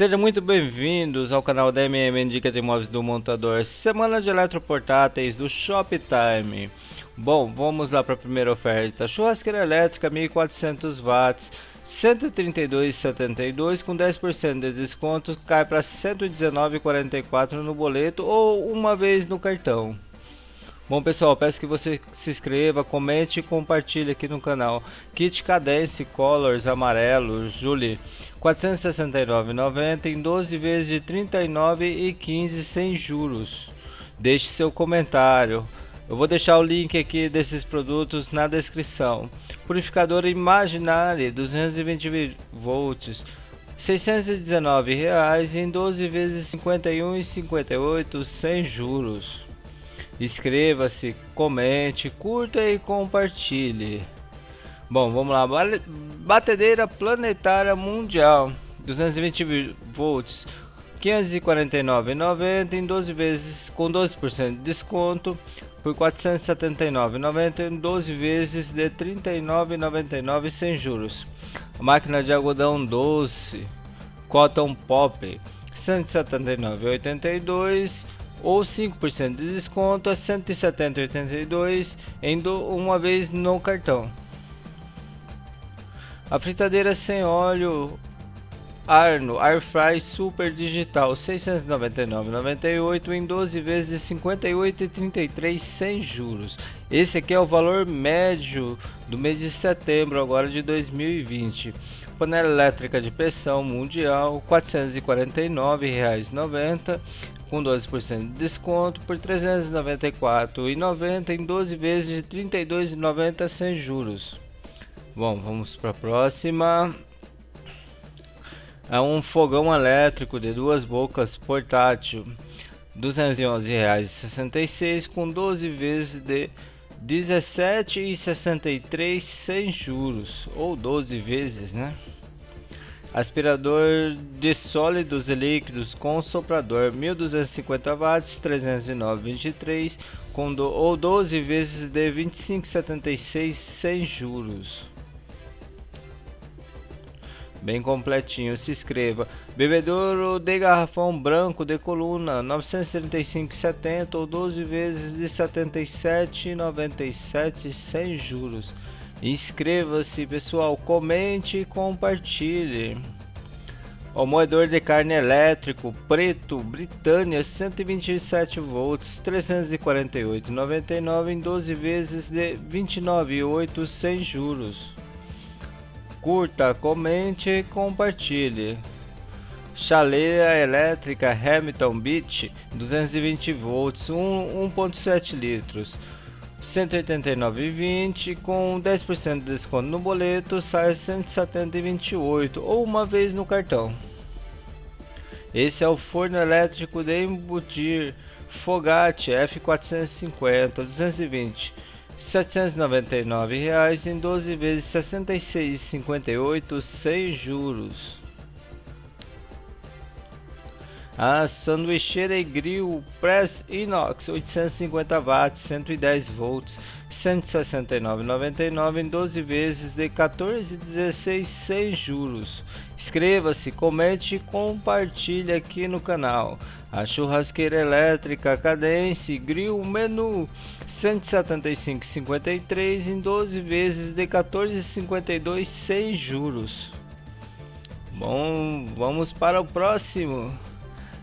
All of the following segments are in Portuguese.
Sejam muito bem-vindos ao canal da MM Dica de Imóveis do Montador Semana de Eletroportáteis do Shoptime. Bom, vamos lá para a primeira oferta. Churrasqueira elétrica 1400 watts 132,72 com 10% de desconto cai para 119,44 no boleto ou uma vez no cartão Bom pessoal, peço que você se inscreva, comente e compartilhe aqui no canal. Kit Cadence Colors amarelo, Julie, 469,90 em 12 vezes de 39,15 sem juros. Deixe seu comentário. Eu vou deixar o link aqui desses produtos na descrição. Purificador Imaginary 220 volts. 619 reais em 12 vezes 51,58 sem juros. Inscreva-se, comente, curta e compartilhe. Bom, vamos lá. Batedeira planetária mundial, 220 volts, 549,90 em 12 vezes com 12% de desconto por 479,90 em 12 vezes de 39,99 sem juros. Máquina de algodão doce Cotton Pop 179,82 ou 5% de desconto a 170,82 em uma vez no cartão. A fritadeira sem óleo Arno Airfry Super Digital 699,98 em 12 vezes de 58,33 sem juros. Esse aqui é o valor médio do mês de setembro agora de 2020. Panela elétrica de pressão mundial R$ 449,90 com 12% de desconto por R$ 394,90 em 12 vezes de R$ 32,90 sem juros. Bom, vamos para a próxima. É um fogão elétrico de duas bocas portátil, R$ 211,66 com 12 vezes de R$ 17,63 sem juros ou 12 vezes, né? Aspirador de sólidos e líquidos com soprador 1250 watts 309,23 com do, ou 12 vezes de 25,76 sem juros. Bem completinho, se inscreva. Bebedouro de garrafão branco de coluna 935,70 ou 12 vezes de 77,97 sem juros. Inscreva-se, pessoal, comente e compartilhe. O moedor de carne elétrico preto Britânia 127 volts 348,99 em 12 vezes de 29,8 sem juros. Curta, comente e compartilhe. Chaleira elétrica Hamilton Beach 220 volts 1.7 litros 189,20 com 10% de desconto no boleto sai 170,28 ou uma vez no cartão. Esse é o forno elétrico de embutir Fogate F450 220 799 reais em 12 vezes 66,58 sem juros. A sanduicheira e grill Press Inox 850 watts, 110 volts, 169,99 em 12 vezes de 14,16 sem juros. Inscreva-se, comente e compartilhe aqui no canal. A churrasqueira elétrica Cadence Grill Menu 175,53 em 12 vezes de 14,52 sem juros. Bom, vamos para o próximo.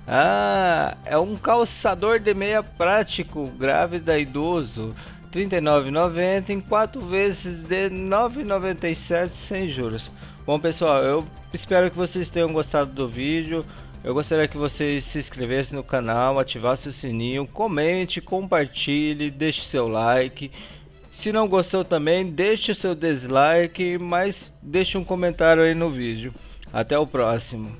Ah, é um calçador de meia prático, grávida idoso, R$ 39,90 em 4 vezes de R$ 9,97 sem juros. Bom pessoal, eu espero que vocês tenham gostado do vídeo. Eu gostaria que vocês se inscrevessem no canal, ativassem o sininho, comente, compartilhe, deixe seu like. Se não gostou também, deixe seu dislike, mas deixe um comentário aí no vídeo. Até o próximo.